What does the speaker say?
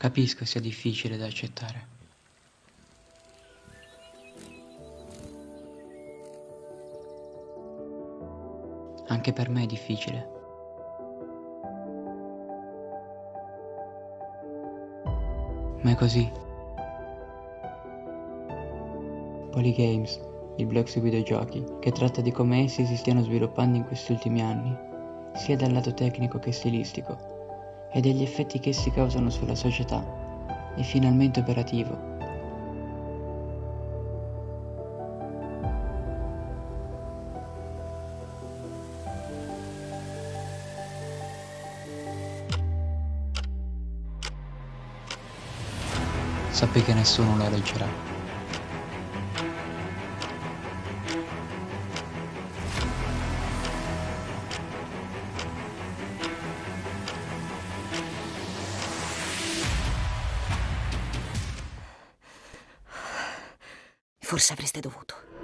Capisco sia difficile da accettare. Anche per me è difficile. Ma è così. Polygames, il blog sui videogiochi, che tratta di come essi si stiano sviluppando in questi ultimi anni, sia dal lato tecnico che stilistico, e degli effetti che essi causano sulla società, e finalmente operativo. Sappi che nessuno la leggerà. Forse avreste dovuto.